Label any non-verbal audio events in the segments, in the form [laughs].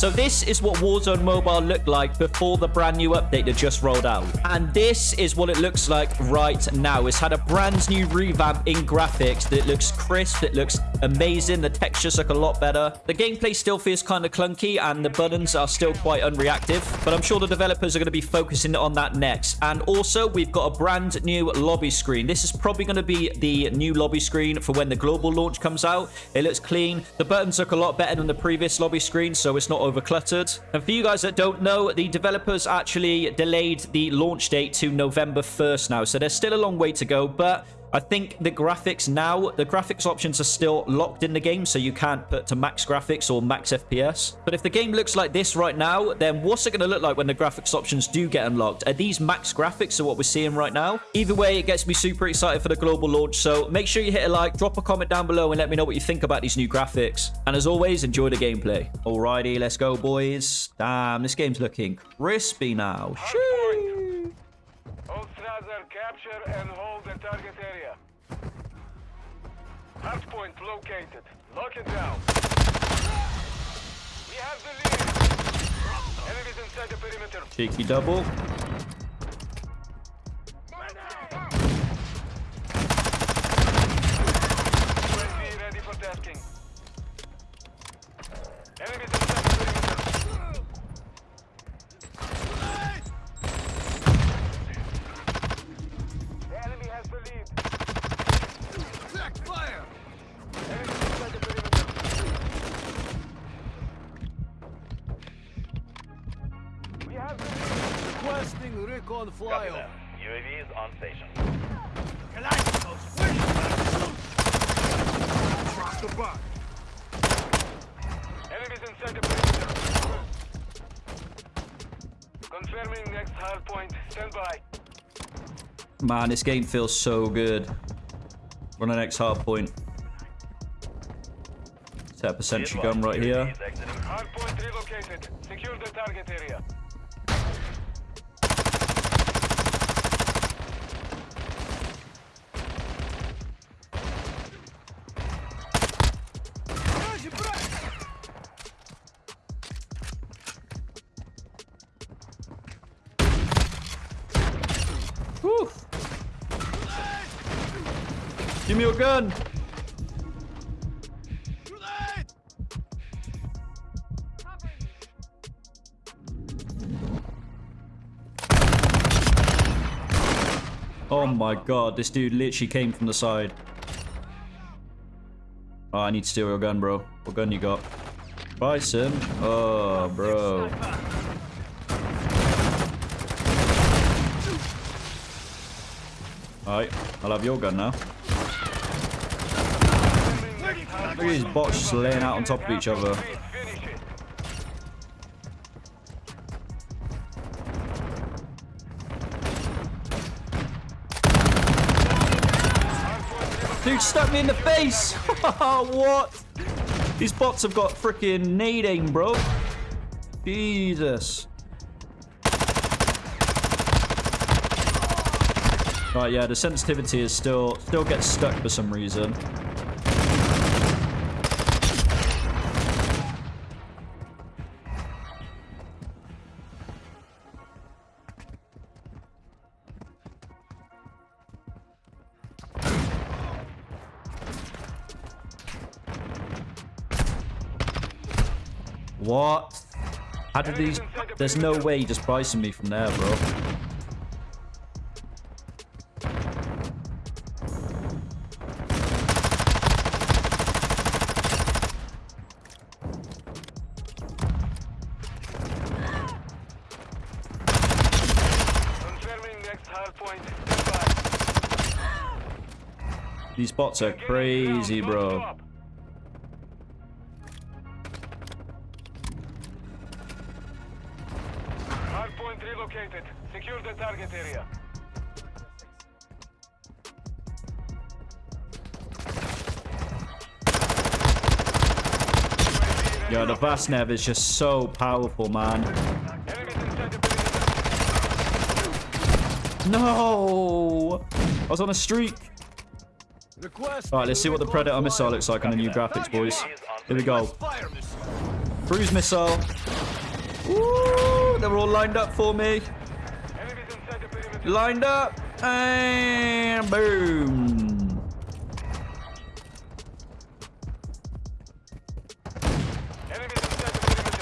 So this is what Warzone Mobile looked like before the brand new update that just rolled out. And this is what it looks like right now. It's had a brand new revamp in graphics that looks crisp, it looks amazing, the textures look a lot better. The gameplay still feels kind of clunky and the buttons are still quite unreactive, but I'm sure the developers are going to be focusing on that next. And also, we've got a brand new lobby screen. This is probably going to be the new lobby screen for when the global launch comes out. It looks clean. The buttons look a lot better than the previous lobby screen, so it's not over cluttered. And for you guys that don't know, the developers actually delayed the launch date to November 1st now, so there's still a long way to go, but I think the graphics now, the graphics options are still locked in the game, so you can't put to max graphics or max FPS. But if the game looks like this right now, then what's it going to look like when the graphics options do get unlocked? Are these max graphics or what we're seeing right now? Either way, it gets me super excited for the global launch, so make sure you hit a like, drop a comment down below, and let me know what you think about these new graphics. And as always, enjoy the gameplay. Alrighty, let's go, boys. Damn, this game's looking crispy now. Capture and hold the target area. Hardpoint located. Lock it down. We have the lead. Enemies inside the perimeter. Cheeky double. Requesting recon Copy flyover. UAV is on station. Drop the box. Enemies inside the perimeter. Confirming next hard point. Stand by. Man, this game feels so good. We're on the next hard point. Set up a sentry gun right here. UAV is exiting. Hard point relocated. Secure the target area. Give me your gun. Oh my god, this dude literally came from the side. Oh, I need to steal your gun, bro. What gun you got? Bison? Oh, bro. Alright, I'll have your gun now. Look at these bots just laying out on top of each other. Dude stuck me in the face! [laughs] what? These bots have got freaking aim, bro. Jesus. Right, yeah, the sensitivity is still still gets stuck for some reason. What? How did these... There's no way he just pricing me from there, bro. These bots are crazy, bro. Hard point relocated. Secure the target area. Yo, the Vaznev is just so powerful, man. Enemies inside the perimeter. No! I was on a streak. Request. Alright, let's see what the Predator missile looks like on the new graphics, boys. Here we go. Cruise missile. Ooh, they were all lined up for me. Enemies inside the perimeter. Lined up. And boom. Enemies inside the perimeter.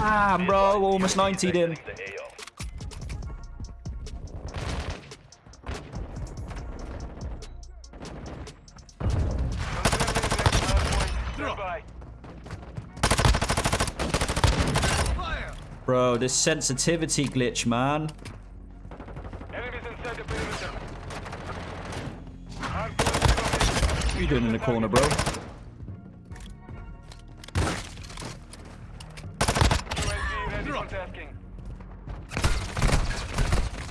Damn, bro. Almost 90'd in. The AO. Nearby. Fire! Bro, this sensitivity glitch, man. What are you doing in the corner, bro?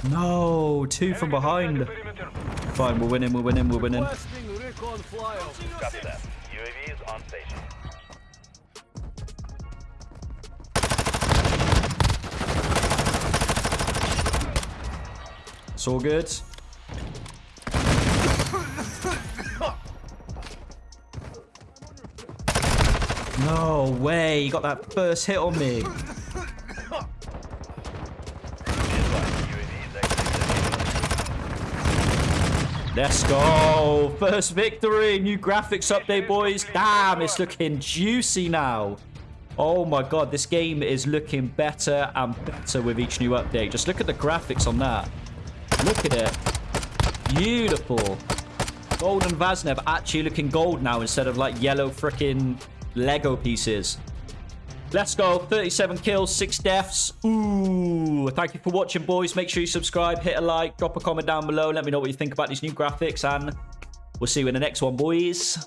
No, two from behind. Fine, we're winning, we're winning, we're winning. It's all good. No way, you got that first hit on me. Let's go. First victory. New graphics update, boys. Damn, it's looking juicy now. Oh my god, this game is looking better and better with each new update. Just look at the graphics on that. Look at it. Beautiful. Golden Vaznev actually looking gold now instead of like yellow freaking Lego pieces. Let's go. 37 kills, 6 deaths. Ooh. Thank you for watching, boys. Make sure you subscribe, hit a like, drop a comment down below. Let me know what you think about these new graphics, and we'll see you in the next one, boys.